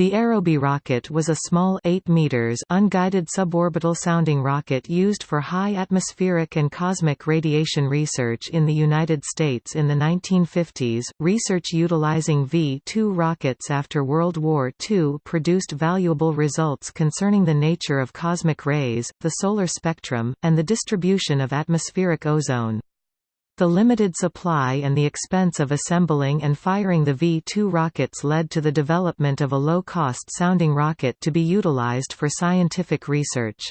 The Aerobee rocket was a small 8 meters unguided suborbital sounding rocket used for high atmospheric and cosmic radiation research in the United States in the 1950s. Research utilizing V-2 rockets after World War II produced valuable results concerning the nature of cosmic rays, the solar spectrum, and the distribution of atmospheric ozone. The limited supply and the expense of assembling and firing the V-2 rockets led to the development of a low-cost sounding rocket to be utilized for scientific research.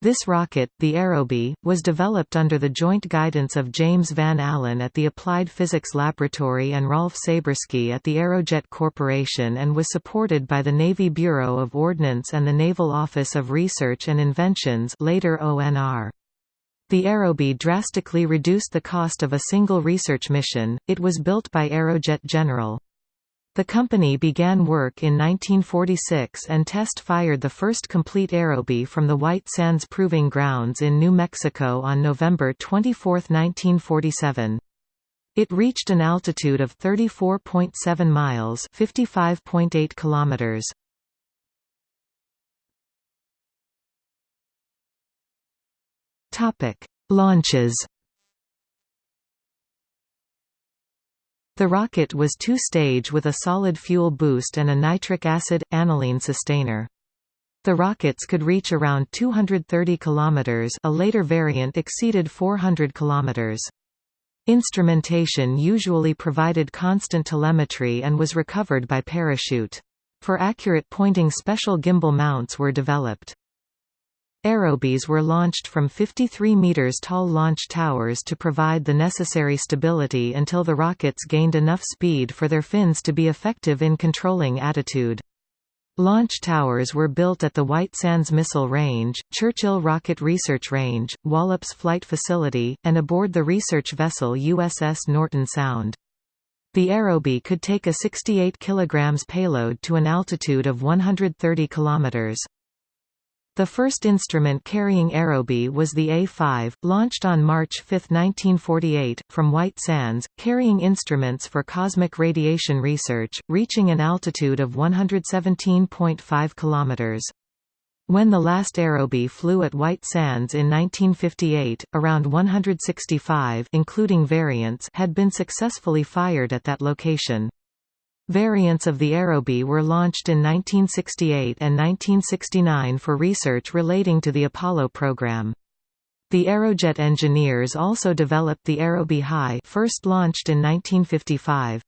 This rocket, the Aerobee, was developed under the joint guidance of James Van Allen at the Applied Physics Laboratory and Rolf Sabersky at the Aerojet Corporation and was supported by the Navy Bureau of Ordnance and the Naval Office of Research and Inventions later ONR. The Aerobee drastically reduced the cost of a single research mission, it was built by Aerojet General. The company began work in 1946 and test-fired the first complete Aerobee from the White Sands Proving Grounds in New Mexico on November 24, 1947. It reached an altitude of 34.7 miles (55.8 kilometers). Topic: Launches. The rocket was two-stage with a solid fuel boost and a nitric acid aniline sustainer. The rockets could reach around 230 km a later variant exceeded 400 km. Instrumentation usually provided constant telemetry and was recovered by parachute. For accurate pointing special gimbal mounts were developed. Aerobees were launched from 53 meters tall launch towers to provide the necessary stability until the rockets gained enough speed for their fins to be effective in controlling attitude. Launch towers were built at the White Sands Missile Range, Churchill Rocket Research Range, Wallops Flight Facility, and aboard the research vessel USS Norton Sound. The Aerobee could take a 68 kg payload to an altitude of 130 km. The first instrument carrying Aerobee was the A-5, launched on March 5, 1948, from White Sands, carrying instruments for cosmic radiation research, reaching an altitude of 117.5 km. When the last Aerobee flew at White Sands in 1958, around 165 including variants had been successfully fired at that location. Variants of the Aerobee were launched in 1968 and 1969 for research relating to the Apollo program. The Aerojet engineers also developed the Aerobee High first launched in 1955.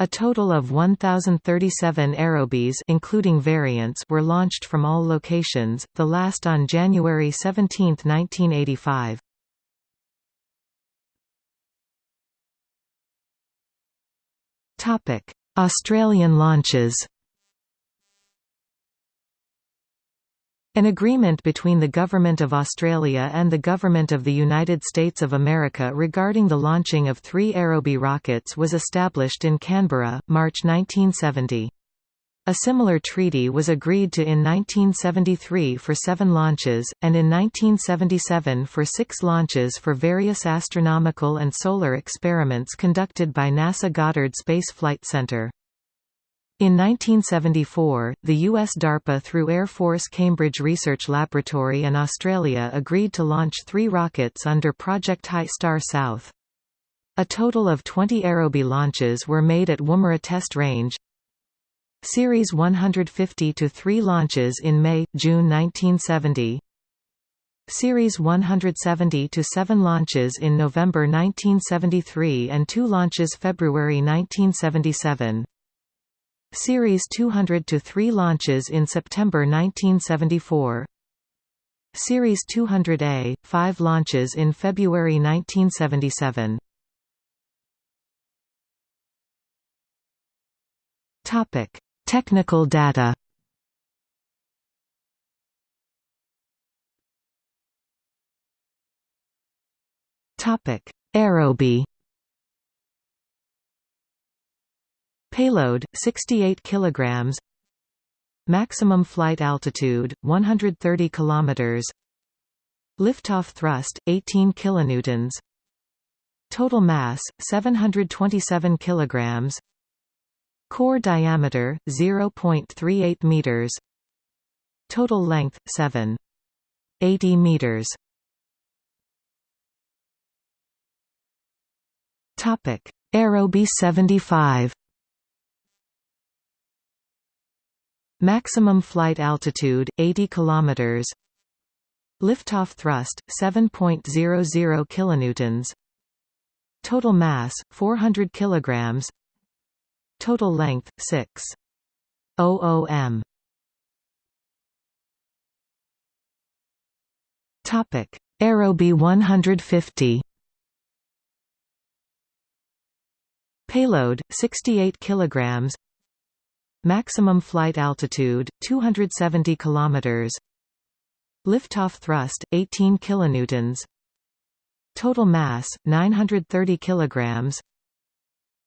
A total of 1,037 Aerobees including variants were launched from all locations, the last on January 17, 1985. Topic: Australian launches. An agreement between the Government of Australia and the Government of the United States of America regarding the launching of three Aerobee rockets was established in Canberra, March 1970. A similar treaty was agreed to in 1973 for seven launches, and in 1977 for six launches for various astronomical and solar experiments conducted by NASA Goddard Space Flight Center. In 1974, the US DARPA through Air Force Cambridge Research Laboratory and Australia agreed to launch three rockets under Project High Star South. A total of 20 Aerobee launches were made at Woomera Test Range, Series 150 to 3 launches in May June 1970 Series 170 to 7 launches in November 1973 and 2 launches February 1977 Series 200 to 3 launches in September 1974 Series 200A 5 launches in February 1977 Topic Technical data Topic: Aerobee. Payload 68 kilograms. Maximum flight altitude 130 kilometers. Liftoff thrust 18 kilonewtons. Total mass 727 kilograms. Core diameter 0.38 meters. Total length 7. 80 meters. Topic: Aerobee 75. Maximum flight altitude 80 kilometers. Liftoff thrust 7.00 kilonewtons. Total mass 400 kilograms. Total length 6. m. Topic: Aerobee 150. Payload 68 kilograms. Maximum flight altitude 270 kilometers. Liftoff thrust 18 kilonewtons. Total mass 930 kilograms.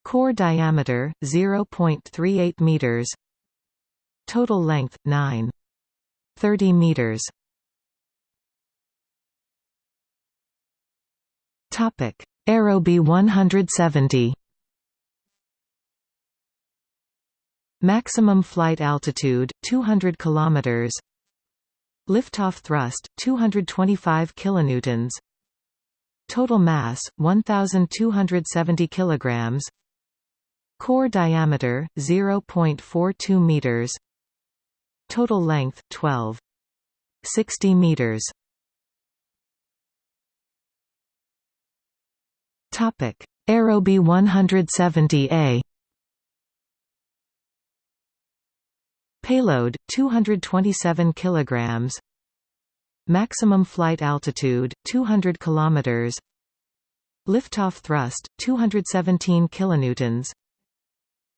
Core diameter 0.38 meters. Total length 9 30 meters. Topic: Aerobee 170. Maximum flight altitude 200 kilometers. Liftoff thrust 225 kilonewtons. Total mass 1270 kilograms. Core diameter 0.42 meters. Total length 12 60 meters. Topic: Aerobee 170A Payload 227 kilograms. Maximum flight altitude 200 kilometers. Liftoff thrust 217 kilonewtons.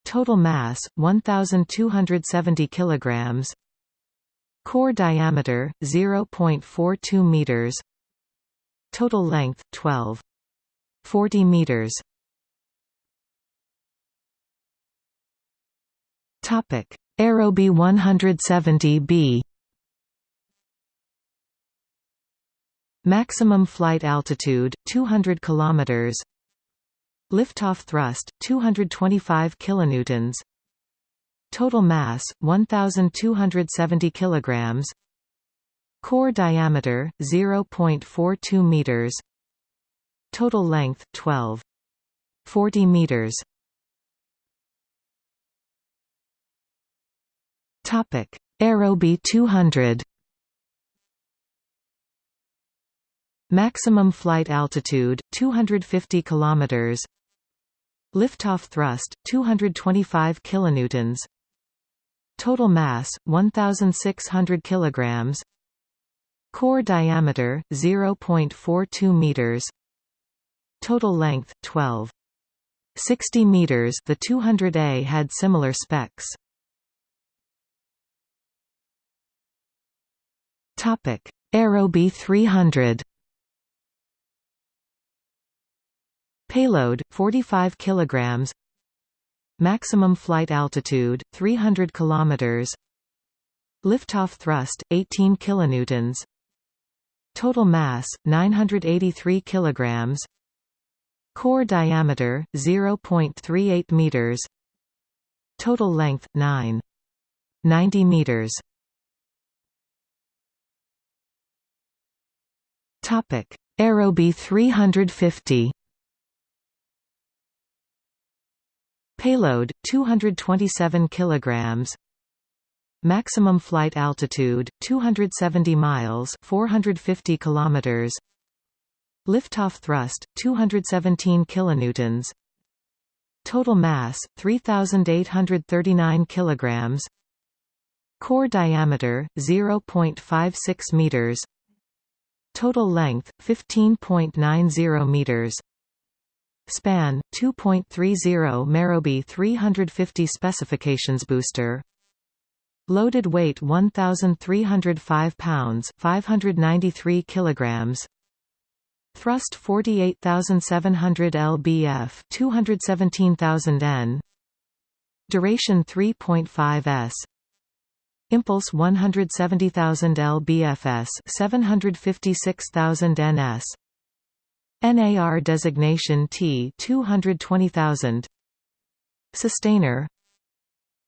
Total mass 1270 kilograms. Core diameter 0.42 meters. Total length 12 40 meters. Topic Aerobee 170B Maximum flight altitude 200 kilometers. Liftoff thrust 225 kilonewtons. Total mass 1270 kilograms. Core diameter 0.42 meters. Total length 12 40 meters. Topic: Aerobee 200. Maximum flight altitude 250 kilometers. Liftoff thrust 225 kilonewtons. Total mass 1600 kilograms. Core diameter 0.42 meters. Total length 12 60 meters. The 200A had similar specs. Topic: Aerobee 300. Payload 45 kilograms. Maximum flight altitude 300 kilometers. Liftoff thrust 18 kilonewtons. Total mass 983 kilograms. Core diameter 0.38 meters. Total length 9 90 meters. Topic: Aerobee 350. Payload 227 kilograms. Maximum flight altitude 270 miles, 450 kilometers. Liftoff thrust 217 kilonewtons. Total mass 3839 kilograms. Core diameter 0.56 meters. Total length 15.90 meters. Span 2.30 Aerobee 350 specifications booster. Loaded weight 1305 pounds, 593 kilograms. Thrust 48700 lbf, 217000 n. Duration 3.5 s. Impulse 170,000 lbfs 756,000 ns NAR designation T 220,000 Sustainer.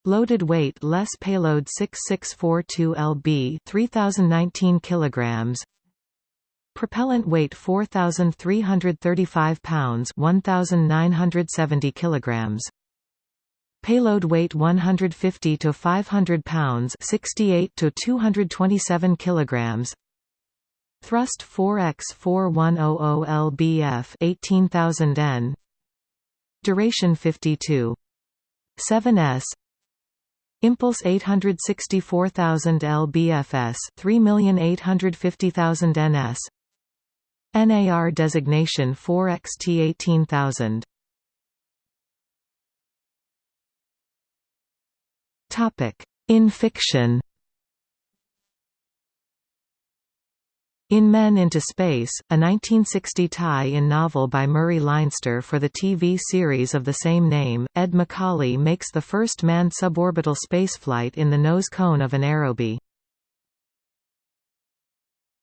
Loaded weight less payload 6642 lb 3019 kilograms. Propellant weight 4335 pounds 1970 kilograms. Payload weight 150 to 500 pounds 68 to 227 kilograms Thrust 4x 4100 lbf 18000 n. Duration 52 7s Impulse 864,000 lbfs 3,850,000 ns NAR designation 4XT 18000 Topic. In fiction In Men into Space, a 1960 tie-in novel by Murray Leinster for the TV series of the same name, Ed McCauley makes the first manned suborbital spaceflight in the nose cone of an Aerobee.